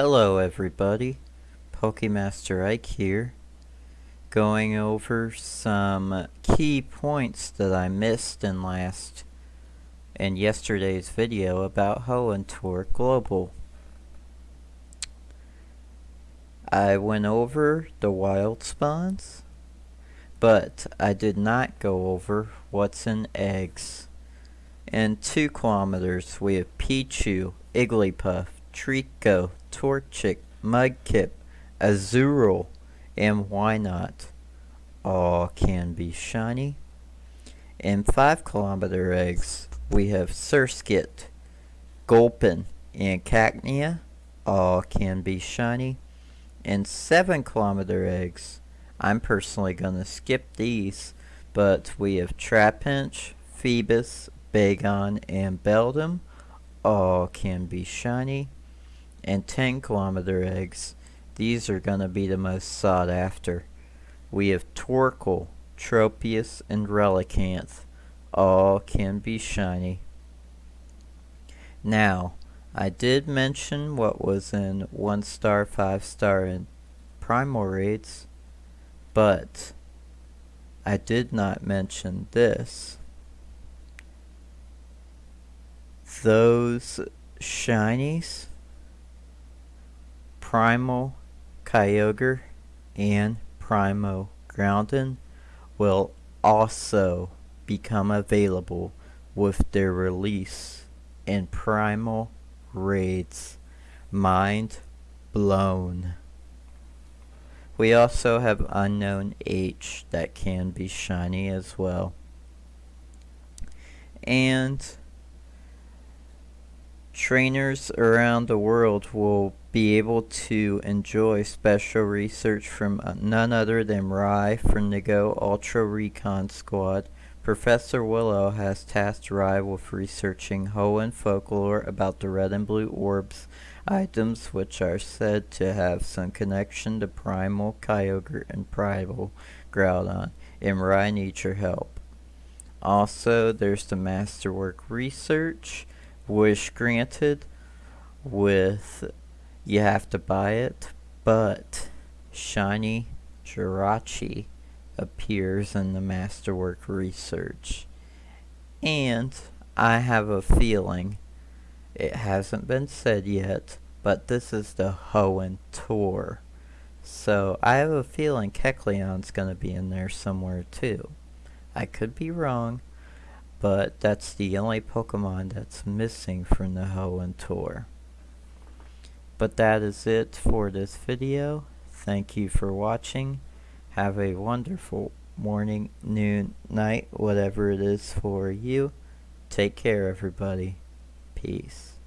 Hello everybody, Pokemaster Ike here, going over some key points that I missed in last in yesterday's video about Hoenn Tour Global. I went over the wild spawns, but I did not go over what's in eggs. In 2 kilometers we have Pichu, Igglybuff, Treecko, Torchic, Mudkip, Azurill, and Wynaut? all can be shiny. In 5 kilometer eggs, we have Surskit, Gulpin, and Cacnea, all can be shiny. In 7 kilometer eggs, I'm personally going to skip these, but we have Trapinch, Feebas, Bagon, and Beldum, all can be shiny and 10 kilometer eggs. These are going to be the most sought after. We have Torkoal, Tropius, and Relicanth. All can be shiny. Now, I did mention what was in 1 star, 5 star, and primal raids, but I did not mention this. Those shinies Primal Kyogre and Primal Groudon will also become available with their release in Primal Raids. Mind blown. We also have Unown H that can be shiny as well. And trainers around the world will be able to enjoy special research from uh, none other than Rhi from the Go Ultra Recon Squad. Professor Willow has tasked Rhi with researching Hoenn folklore about the red and blue orbs, items which are said to have some connection to Primal Kyogre and Primal Groudon, and Rhi needs your help. Also, there's the Masterwork Research, Wish Granted, with you have to buy it, but Shiny Jirachi appears in the Masterwork Research. And I have a feeling, it hasn't been said yet, but this is the Hoenn Tour. So I have a feeling Kecleon's going to be in there somewhere too. I could be wrong, but that's the only Pokemon that's missing from the Hoenn Tour. But that is it for this video. Thank you for watching. Have a wonderful morning, noon, night, whatever it is for you. Take care, everybody. Peace.